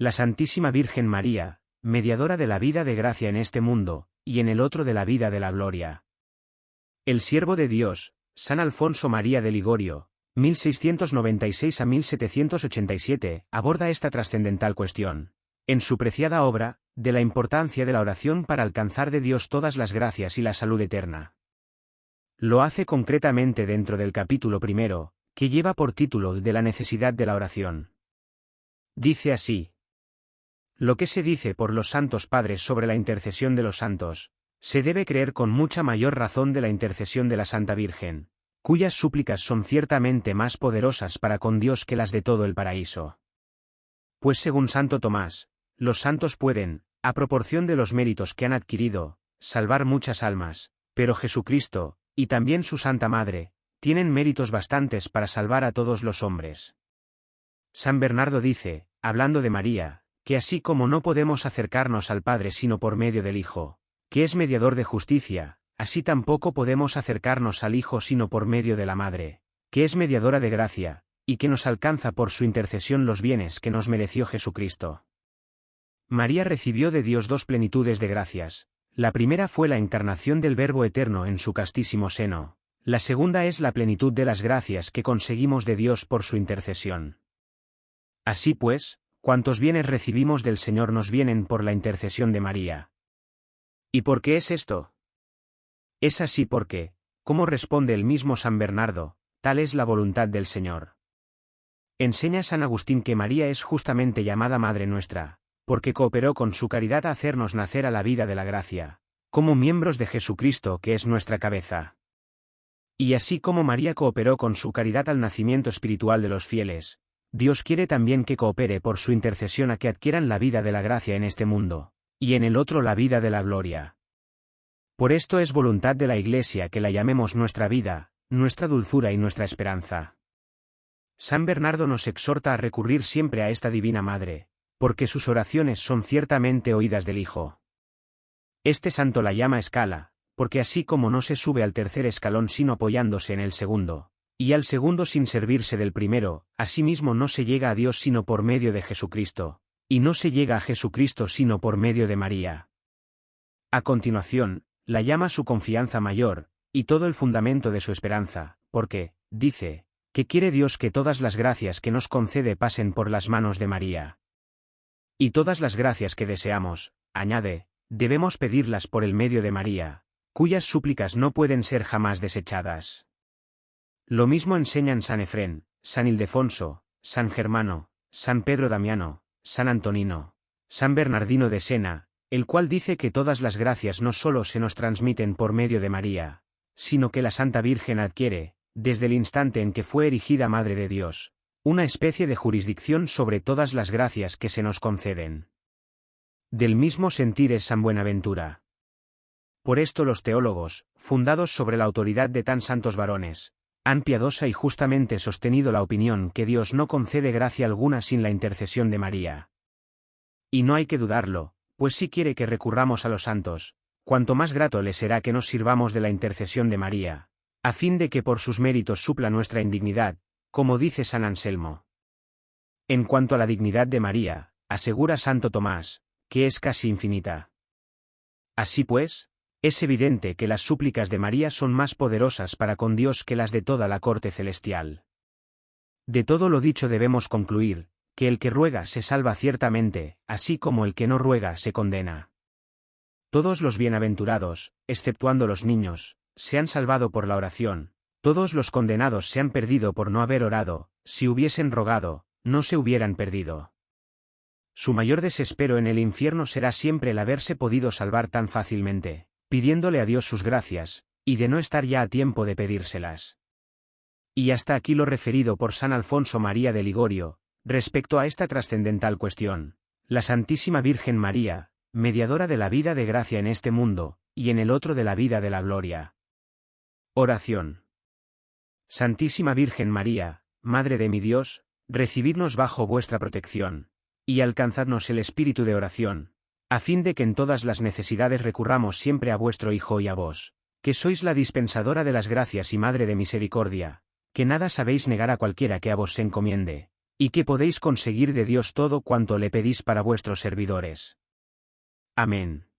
La Santísima Virgen María, mediadora de la vida de gracia en este mundo, y en el otro de la vida de la gloria. El siervo de Dios, San Alfonso María de Ligorio, 1696 a 1787, aborda esta trascendental cuestión. En su preciada obra, de la importancia de la oración para alcanzar de Dios todas las gracias y la salud eterna. Lo hace concretamente dentro del capítulo primero, que lleva por título de la necesidad de la oración. Dice así. Lo que se dice por los santos padres sobre la intercesión de los santos, se debe creer con mucha mayor razón de la intercesión de la Santa Virgen, cuyas súplicas son ciertamente más poderosas para con Dios que las de todo el paraíso. Pues según Santo Tomás, los santos pueden, a proporción de los méritos que han adquirido, salvar muchas almas, pero Jesucristo, y también su Santa Madre, tienen méritos bastantes para salvar a todos los hombres. San Bernardo dice, hablando de María, que así como no podemos acercarnos al Padre sino por medio del Hijo, que es mediador de justicia, así tampoco podemos acercarnos al Hijo sino por medio de la Madre, que es mediadora de gracia, y que nos alcanza por su intercesión los bienes que nos mereció Jesucristo. María recibió de Dios dos plenitudes de gracias, la primera fue la encarnación del Verbo eterno en su castísimo seno, la segunda es la plenitud de las gracias que conseguimos de Dios por su intercesión. Así pues, cuantos bienes recibimos del Señor nos vienen por la intercesión de María. ¿Y por qué es esto? Es así porque, como responde el mismo San Bernardo, tal es la voluntad del Señor. Enseña San Agustín que María es justamente llamada Madre nuestra, porque cooperó con su caridad a hacernos nacer a la vida de la gracia, como miembros de Jesucristo que es nuestra cabeza. Y así como María cooperó con su caridad al nacimiento espiritual de los fieles, Dios quiere también que coopere por su intercesión a que adquieran la vida de la gracia en este mundo, y en el otro la vida de la gloria. Por esto es voluntad de la Iglesia que la llamemos nuestra vida, nuestra dulzura y nuestra esperanza. San Bernardo nos exhorta a recurrir siempre a esta Divina Madre, porque sus oraciones son ciertamente oídas del Hijo. Este santo la llama escala, porque así como no se sube al tercer escalón sino apoyándose en el segundo, y al segundo sin servirse del primero, asimismo no se llega a Dios sino por medio de Jesucristo, y no se llega a Jesucristo sino por medio de María. A continuación, la llama su confianza mayor, y todo el fundamento de su esperanza, porque, dice, que quiere Dios que todas las gracias que nos concede pasen por las manos de María. Y todas las gracias que deseamos, añade, debemos pedirlas por el medio de María, cuyas súplicas no pueden ser jamás desechadas. Lo mismo enseñan San Efrén, San Ildefonso, San Germano, San Pedro Damiano, San Antonino, San Bernardino de Sena, el cual dice que todas las gracias no solo se nos transmiten por medio de María, sino que la Santa Virgen adquiere, desde el instante en que fue erigida Madre de Dios, una especie de jurisdicción sobre todas las gracias que se nos conceden. Del mismo sentir es San Buenaventura. Por esto los teólogos, fundados sobre la autoridad de tan santos varones, han piadosa y justamente sostenido la opinión que Dios no concede gracia alguna sin la intercesión de María. Y no hay que dudarlo, pues si quiere que recurramos a los santos, cuanto más grato le será que nos sirvamos de la intercesión de María, a fin de que por sus méritos supla nuestra indignidad, como dice San Anselmo. En cuanto a la dignidad de María, asegura Santo Tomás, que es casi infinita. Así pues, es evidente que las súplicas de María son más poderosas para con Dios que las de toda la corte celestial. De todo lo dicho debemos concluir, que el que ruega se salva ciertamente, así como el que no ruega se condena. Todos los bienaventurados, exceptuando los niños, se han salvado por la oración, todos los condenados se han perdido por no haber orado, si hubiesen rogado, no se hubieran perdido. Su mayor desespero en el infierno será siempre el haberse podido salvar tan fácilmente pidiéndole a Dios sus gracias, y de no estar ya a tiempo de pedírselas. Y hasta aquí lo referido por San Alfonso María de Ligorio, respecto a esta trascendental cuestión. La Santísima Virgen María, mediadora de la vida de gracia en este mundo, y en el otro de la vida de la gloria. Oración. Santísima Virgen María, Madre de mi Dios, recibidnos bajo vuestra protección, y alcanzadnos el espíritu de oración, a fin de que en todas las necesidades recurramos siempre a vuestro Hijo y a vos, que sois la dispensadora de las gracias y Madre de misericordia, que nada sabéis negar a cualquiera que a vos se encomiende, y que podéis conseguir de Dios todo cuanto le pedís para vuestros servidores. Amén.